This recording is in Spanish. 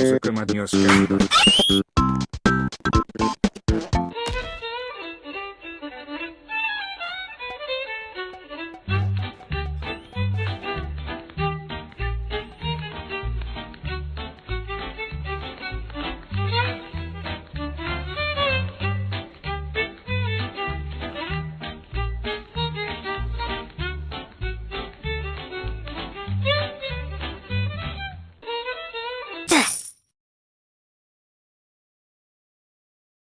Música